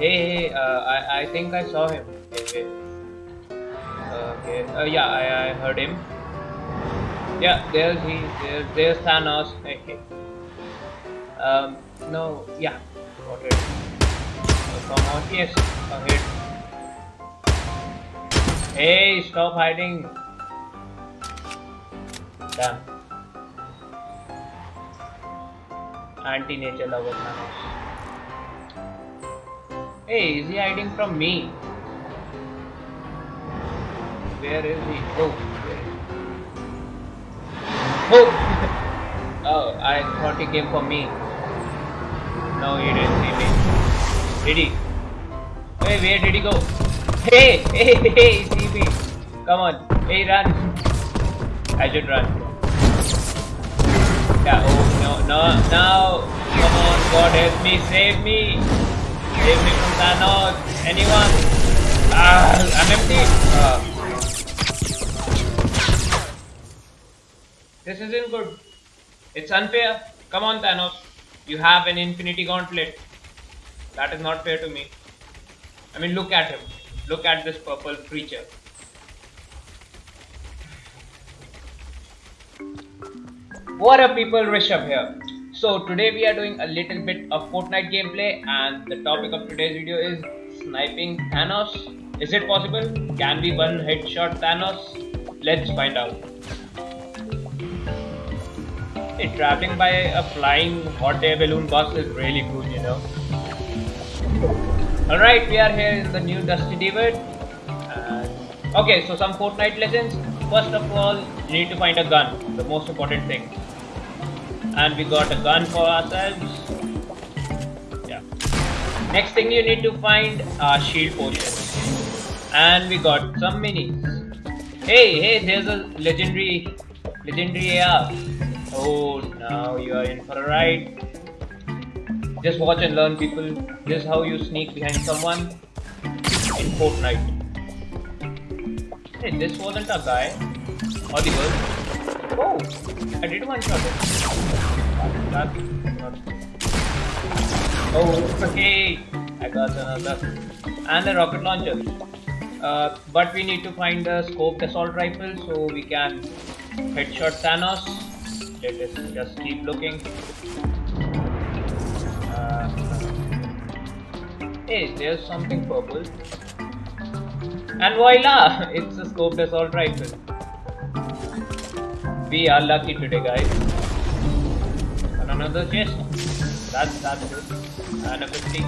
Hey, hey, uh, I, I think I saw him. Wait. Okay, uh, yeah, I, I heard him. Yeah, there's he, there's, there's Thanos. Okay. Um, no, yeah, got it. Oh, come on, yes, a hit. Hey, stop hiding. Damn. Anti-nature lover Thanos. Hey, is he hiding from me? Where is he? Oh? Oh! oh, I thought he came for me. No, he didn't see me. Did he? Hey, where did he go? Hey, hey, hey, see me. Come on. Hey, run. I should run. Yeah, oh, no, no, now. Come on, God help me, save me. Save me from. Anyone? Ah, I'm empty. Ah. This isn't good. It's unfair. Come on, Thanos. You have an infinity gauntlet. That is not fair to me. I mean, look at him. Look at this purple creature. What up people, Rishabh here. So today we are doing a little bit of Fortnite gameplay and the topic of today's video is sniping Thanos. Is it possible? Can we one headshot Thanos? Let's find out. Hey, traveling by a flying hot air balloon bus is really cool, you know. Alright, we are here in the new Dusty Divot. Okay, so some Fortnite lessons. First of all, you need to find a gun, the most important thing. And we got a gun for ourselves. Yeah. Next thing you need to find a shield potion. And we got some minis. Hey, hey, there's a legendary, legendary AR. Oh, now you are in for a ride. Just watch and learn, people. This is how you sneak behind someone in Fortnite. Hey, this wasn't a guy. Or the girl. Oh, I did one shot. That, not... Oh, hey, I got another. And a rocket launcher. Uh, but we need to find a scoped assault rifle so we can headshot Thanos. Let us just keep looking. Uh, hey, there's something purple. And voila! It's a scoped assault rifle. We are lucky today, guys. And another chest. That's that's good. And a 50.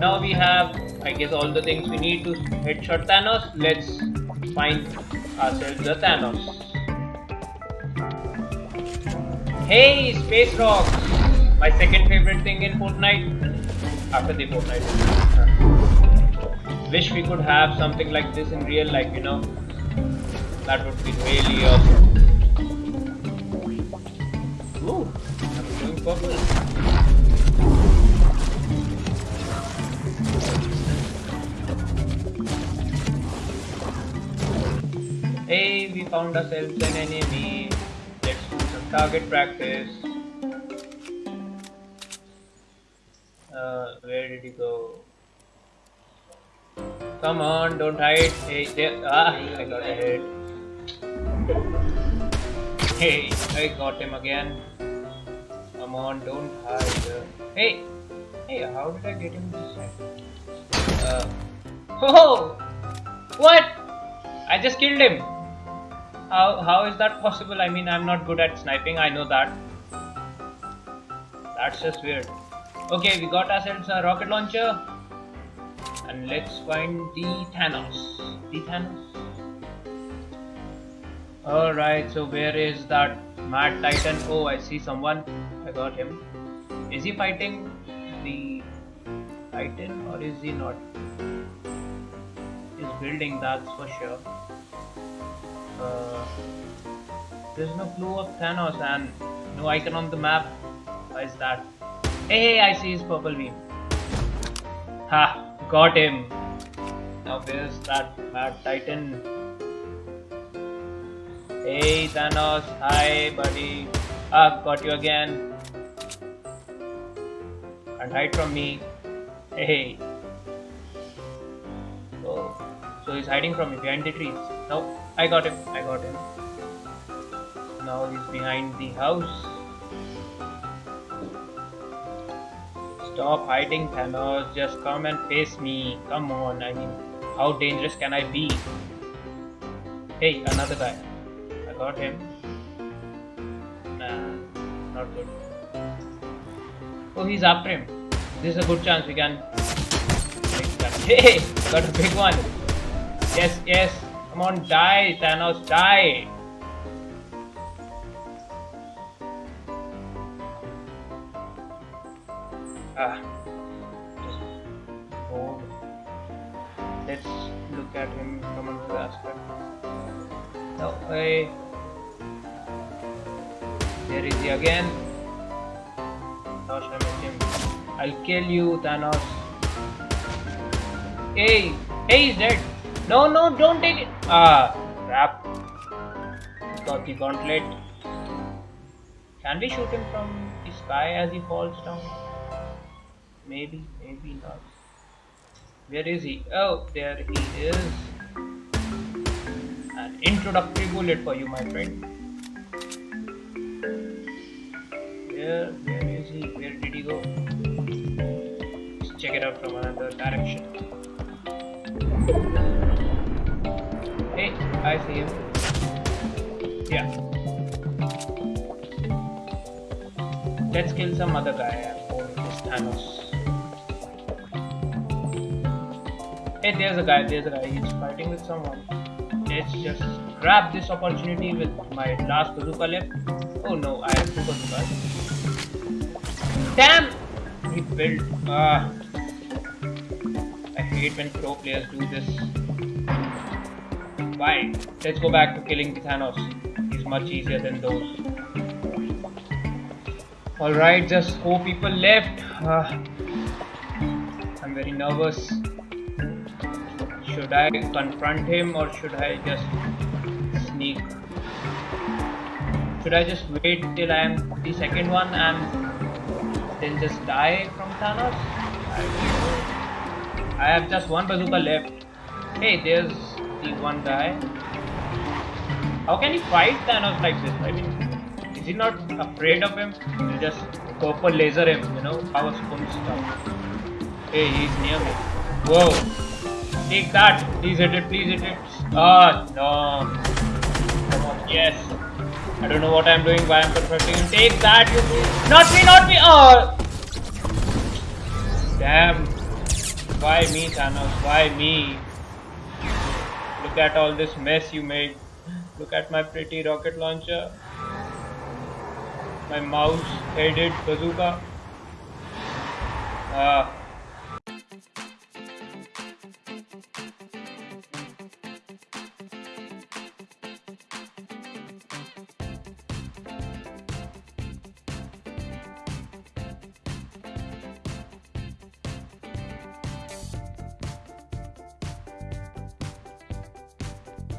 Now we have, I guess, all the things we need to headshot Thanos. Let's find ourselves a Thanos. Hey, space rocks! My second favorite thing in Fortnite. After the Fortnite. Wish we could have something like this in real life, you know. That would be really awesome. Ooh, I'm doing purple. Hey, we found ourselves an enemy. Let's do some target practice. Uh, where did he go? Come on, don't hide. Hey, there. Ah, I got a hit. Hey, I got him again. Come on, don't hide. Hey, hey, how did I get him this time? Uh, oh, what? I just killed him. How how is that possible? I mean, I'm not good at sniping. I know that. That's just weird. Okay, we got ourselves a rocket launcher. And let's find the Thanos. The Thanos. Alright, so where is that Mad Titan? Oh, I see someone. I got him. Is he fighting the Titan or is he not? He's building, that's for sure. Uh, there's no clue of Thanos and no icon on the map. Why is that? Hey, hey, I see his purple beam. Ha, got him. Now where's that mad titan? Hey Thanos, hi buddy. Ah, got you again. And hide from me. Hey. Oh, so he's hiding from me behind the trees. No, I got him. I got him. Now he's behind the house. Stop hiding, Thanos. Just come and face me. Come on. I mean, how dangerous can I be? Hey, another guy. Got him. Nah, not good. Oh, he's after him. This is a good chance we can. Hey, got a big one. Yes, yes. Come on, die, Thanos, die. Ah, just hold. Let's look at him from another aspect. No way. There is he again. Should I him? I'll kill you, Thanos. Hey, hey, he's dead. No, no, don't take it. Ah, crap. Got the gauntlet. Can we shoot him from the sky as he falls down? Maybe, maybe not. Where is he? Oh, there he is. An introductory bullet for you, my friend. Where, where is he? Where did he go? Let's check it out from another direction. Hey, I see him. Yeah. Let's kill some other guy this Thanos. Hey, there's a guy, there's a guy, he's fighting with someone. Let's just grab this opportunity with my last bazooka left. Oh no, I have two bazookas. Damn! He built. Ah. I hate when pro players do this. Why? Let's go back to killing Thanos. He's much easier than those. Alright, just four people left. Ah. I'm very nervous. Should I confront him or should I just sneak? Should I just wait till I am the second one and then just die from Thanos? I. I have just one bazooka left. Hey, there's the one guy. How can he fight Thanos like this? I mean, is he not afraid of him? You just purple laser him, you know? Power spoon stuff. Hey, he's near me. Whoa. Take that. Please hit it. Please hit it. Ah, no. Come on. Yes. I don't know what I'm doing. Why I'm confronting him. Take that. You please. Not me. Not me. Oh. Damn. Why me, Thanos? Why me? Look at all this mess you made. Look at my pretty rocket launcher. My mouse headed bazooka. Ah.